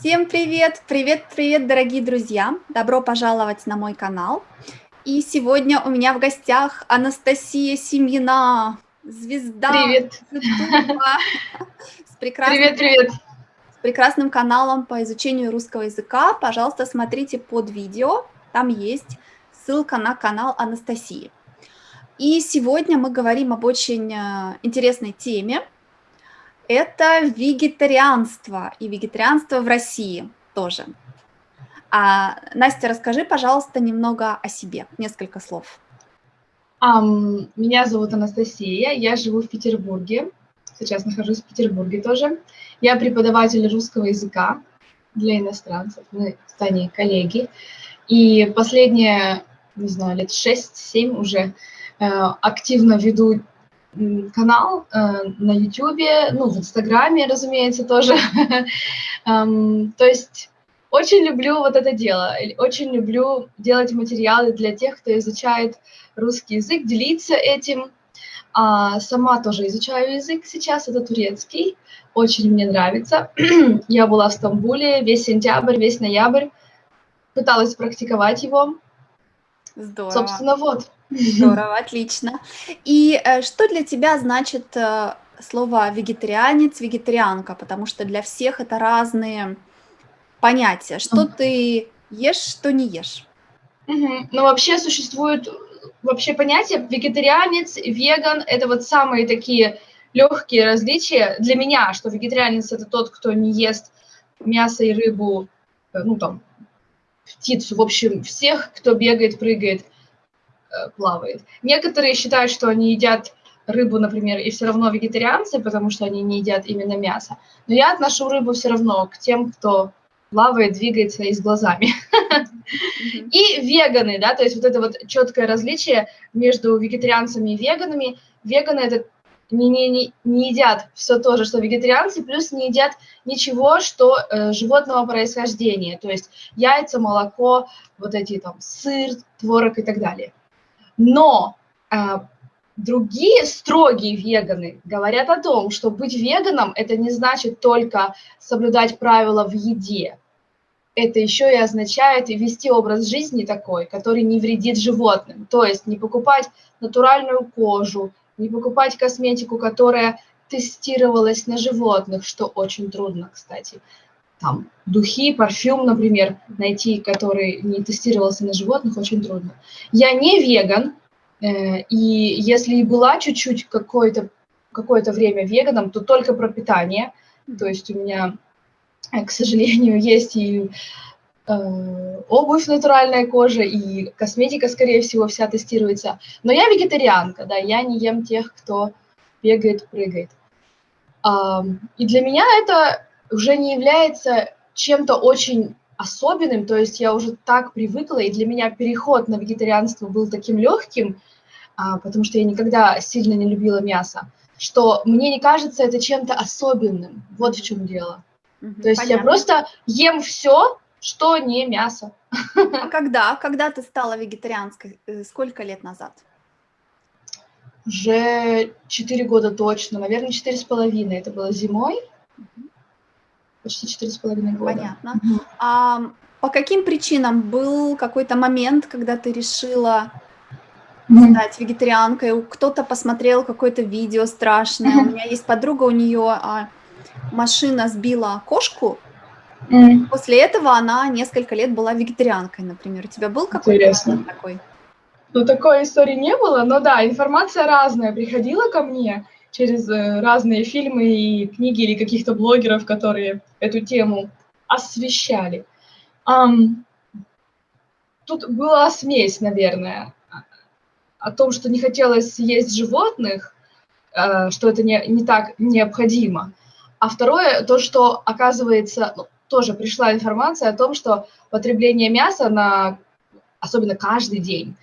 Всем привет! Привет-привет, дорогие друзья! Добро пожаловать на мой канал. И сегодня у меня в гостях Анастасия Семьина, звезда Привет! С прекрасным, Привет, привет! с прекрасным каналом по изучению русского языка. Пожалуйста, смотрите под видео, там есть ссылка на канал Анастасии. И сегодня мы говорим об очень э, интересной теме – это вегетарианство, и вегетарианство в России тоже. А, Настя, расскажи, пожалуйста, немного о себе, несколько слов. Um, меня зовут Анастасия, я живу в Петербурге, сейчас нахожусь в Петербурге тоже. Я преподаватель русского языка для иностранцев, мы с Таней коллеги. И последние, не знаю, лет 6-7 уже э, активно веду канал э, на YouTube, ну, в Инстаграме, разумеется, тоже. um, то есть очень люблю вот это дело, очень люблю делать материалы для тех, кто изучает русский язык, делиться этим. А, сама тоже изучаю язык сейчас, это турецкий, очень мне нравится. Я была в Стамбуле весь сентябрь, весь ноябрь, пыталась практиковать его. Здорово. Собственно, вот. Здорово, отлично. И э, что для тебя значит э, слово вегетарианец, вегетарианка? Потому что для всех это разные понятия. Что ты ешь, что не ешь? Угу. Ну, вообще существует вообще понятие вегетарианец, веган – это вот самые такие легкие различия для меня, что вегетарианец – это тот, кто не ест мясо и рыбу, э, ну, там, птицу, в общем, всех, кто бегает, прыгает – Э, плавает. Некоторые считают, что они едят рыбу, например, и все равно вегетарианцы, потому что они не едят именно мясо. Но я отношу рыбу все равно к тем, кто плавает, двигается и с глазами. И веганы, да, то есть вот это вот четкое различие между вегетарианцами и веганами. Веганы это не, не, не, не едят все то же, что вегетарианцы, плюс не едят ничего, что э, животного происхождения, то есть яйца, молоко, вот эти там сыр, творог и так далее. Но э, другие строгие веганы говорят о том, что быть веганом – это не значит только соблюдать правила в еде. Это еще и означает вести образ жизни такой, который не вредит животным. То есть не покупать натуральную кожу, не покупать косметику, которая тестировалась на животных, что очень трудно, кстати там, духи, парфюм, например, найти, который не тестировался на животных, очень трудно. Я не веган, э, и если и была чуть-чуть какое-то какое время веганом, то только про питание. То есть у меня, э, к сожалению, есть и обувь натуральная кожа, и косметика, скорее всего, вся тестируется. Но я вегетарианка, да, я не ем тех, кто бегает, прыгает. И для меня это уже не является чем-то очень особенным, то есть я уже так привыкла, и для меня переход на вегетарианство был таким легким, а, потому что я никогда сильно не любила мясо, что мне не кажется это чем-то особенным. Вот в чем дело. Угу, то есть понятно. я просто ем все, что не мясо. А когда? Когда ты стала вегетарианской? Э, сколько лет назад? Уже четыре года точно, наверное, четыре с половиной. Это было зимой. Угу почти четыре с половиной года. Понятно. Угу. А по каким причинам был какой-то момент, когда ты решила стать вегетарианкой? Кто-то посмотрел какое-то видео страшное. У меня есть подруга, у нее а, машина сбила кошку. После этого она несколько лет была вегетарианкой, например. У тебя был какой-то такой? Ну, такой истории не было, но да, информация разная приходила ко мне через э, разные фильмы и книги или каких-то блогеров, которые эту тему освещали. Um, тут была смесь, наверное, о том, что не хотелось есть животных, uh, что это не, не так необходимо. А второе, то, что, оказывается, ну, тоже пришла информация о том, что потребление мяса на, особенно каждый день,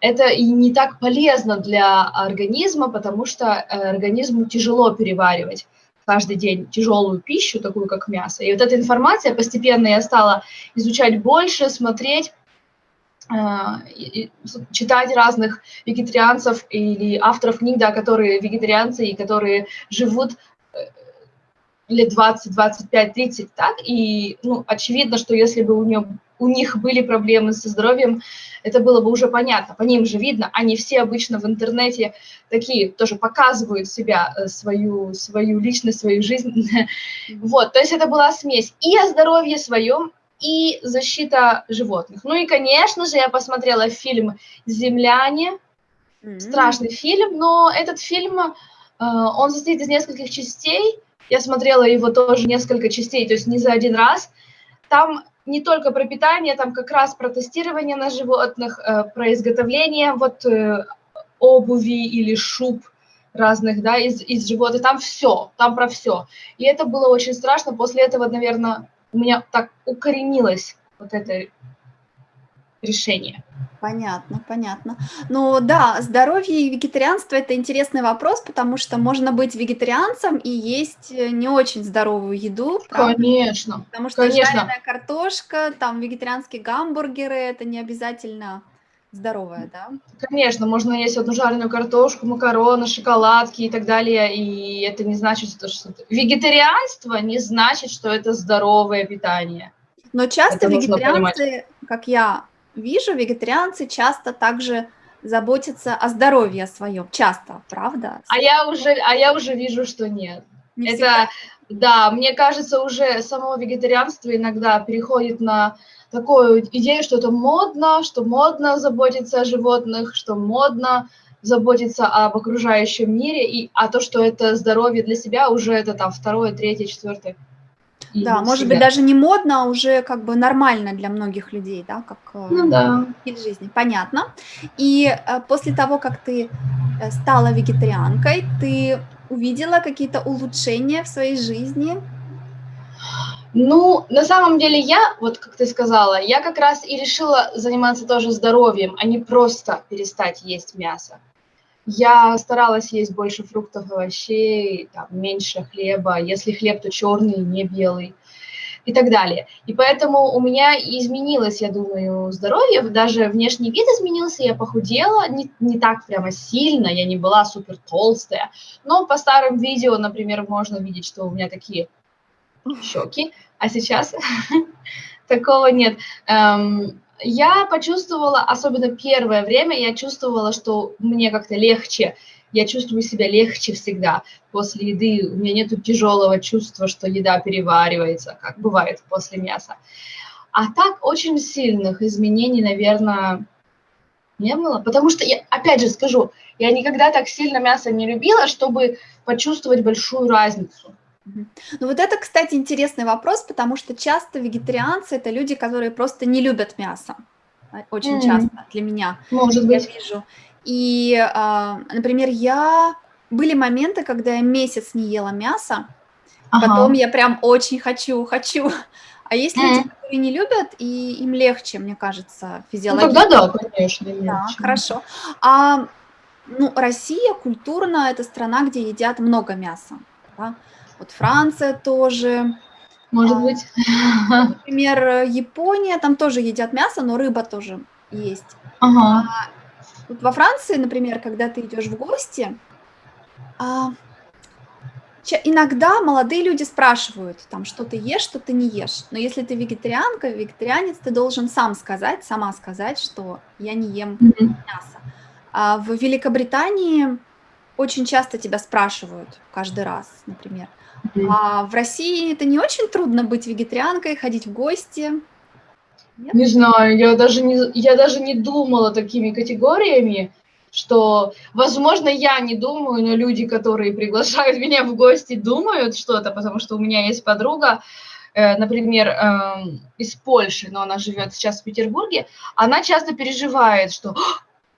это и не так полезно для организма, потому что э, организму тяжело переваривать каждый день тяжелую пищу, такую как мясо. И вот эта информация постепенно я стала изучать больше, смотреть, а, читать разных вегетарианцев или авторов книг, да, которые вегетарианцы и которые живут э, лет 20, 25, 30, так, и, ну, очевидно, что если бы у, нее, у них были проблемы со здоровьем, это было бы уже понятно, по ним же видно, они все обычно в интернете такие тоже показывают себя, э, свою, свою личность, свою жизнь, вот, то есть это была смесь и о здоровье своем, и защита животных. Ну и, конечно же, я посмотрела фильм «Земляне», страшный фильм, но этот фильм, э, он состоит из нескольких частей, я смотрела его тоже несколько частей, то есть не за один раз. Там не только про питание, там как раз про тестирование на животных, э, про изготовление вот э, обуви или шуб разных, да, из, из животных, там все, там про все. И это было очень страшно, после этого, наверное, у меня так укоренилось вот это решение. Понятно, понятно. Ну да, здоровье и вегетарианство– это интересный вопрос, потому что можно быть вегетарианцем и есть э, не очень здоровую еду. Правда? Конечно, Потому что конечно. жареная картошка, там вегетарианские гамбургеры– это не обязательно здоровое, да? Конечно, можно есть одну жареную картошку, макароны, шоколадки и так далее, и это не значит, что... Вегетарианство не значит, что это здоровое питание. Но часто это вегетарианцы, как я вижу, вегетарианцы часто также заботятся о здоровье своем. Часто, правда? А я уже, а я уже вижу, что нет. Не это, да, мне кажется, уже само вегетарианство иногда переходит на такую идею, что это модно, что модно заботиться о животных, что модно заботиться об окружающем мире, и, а то, что это здоровье для себя, уже это там второе, третье, четвертое. Да, может себя. быть, даже не модно, а уже как бы нормально для многих людей, да, как э, ну, да. стиль жизни. Понятно. И э, после того, как ты э, стала вегетарианкой, ты увидела какие-то улучшения в своей жизни? Ну, на самом деле я, вот как ты сказала, я как раз и решила заниматься тоже здоровьем, а не просто перестать есть мясо. Я старалась есть больше фруктов, овощей, там, меньше хлеба. Если хлеб, то черный, не белый и так далее. И поэтому у меня изменилось, я думаю, здоровье, даже внешний вид изменился, я похудела, не, не так прямо сильно, я не была супер толстая, но по старым видео, например, можно видеть, что у меня такие щеки, а сейчас такого нет. Эм, я почувствовала, особенно первое время, я чувствовала, что мне как-то легче, я чувствую себя легче всегда после еды, у меня нет тяжелого чувства, что еда переваривается, как бывает после мяса. А так очень сильных изменений, наверное, не было, потому что, я, опять же скажу, я никогда так сильно мясо не любила, чтобы почувствовать большую разницу. Ну вот это, кстати, интересный вопрос, потому что часто вегетарианцы это люди, которые просто не любят мясо. А, очень mm. часто для меня. Может я быть. вижу. И, а, например, я были моменты, когда я месяц не ела мясо, ага. потом я прям очень хочу, хочу. А есть mm. люди, которые не любят, и им легче, мне кажется, физиологически. Ну, тогда да, конечно. Легче. Да, хорошо. А ну, Россия культурно это страна, где едят много мяса. Да? Вот Франция тоже. Может а, быть. Например, Япония, там тоже едят мясо, но рыба тоже есть. Ага. А, вот во Франции, например, когда ты идешь в гости, а, иногда молодые люди спрашивают, там, что ты ешь, что ты не ешь. Но если ты вегетарианка, вегетарианец, ты должен сам сказать, сама сказать, что я не ем mm -hmm. мясо. А в Великобритании очень часто тебя спрашивают каждый раз, например, а в России это не очень трудно быть вегетарианкой, ходить в гости? Нет? Не знаю, я даже не, я даже не думала такими категориями, что, возможно, я не думаю, но люди, которые приглашают меня в гости, думают что-то, потому что у меня есть подруга, э, например, э, из Польши, но она живет сейчас в Петербурге, она часто переживает, что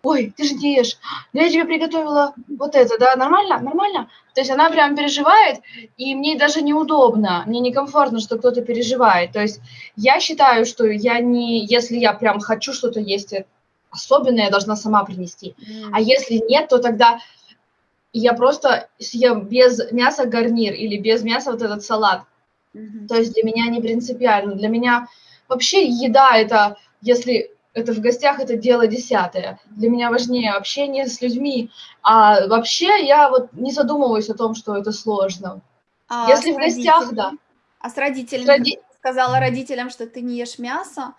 ой, ты же ешь, я тебе приготовила вот это, да, нормально, нормально. То есть она прям переживает, и мне даже неудобно, мне некомфортно, что кто-то переживает. То есть я считаю, что я не, если я прям хочу что-то есть особенное, я должна сама принести. Mm. А если нет, то тогда я просто съем без мяса гарнир или без мяса вот этот салат. Mm -hmm. То есть для меня не принципиально. Для меня вообще еда это, если это в гостях, это дело десятое. Для меня важнее общение с людьми. А вообще я вот не задумываюсь о том, что это сложно. А Если с в гостях, да. А с С родителями, когда роди сказала родителям, что ты не ешь мясо,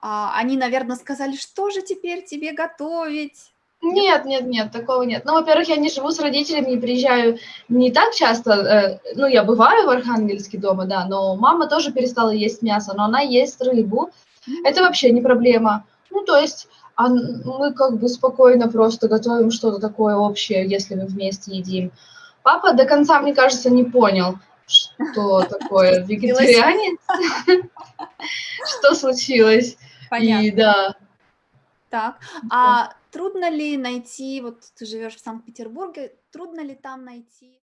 а, они, наверно, сказали: "Что же теперь тебе готовить?" Нет? Нет нет такого нет. Ну, во-первых, я не живу с родителями и приезжаю не так часто. Э, ну, я бываю в Архангельске дома, да, но мама тоже перестала есть мясо, но она ест рыбу. Это вообще не проблема. Ну, то есть, ан мы как бы спокойно просто готовим что-то такое общее, если мы вместе едим. Папа до конца, мне кажется, не понял, что такое вегетарианец, что случилось. И Понятно. да. Так, Да. а трудно ли найти, вот ты живёшь в Санкт-Петербурге, трудно ли там найти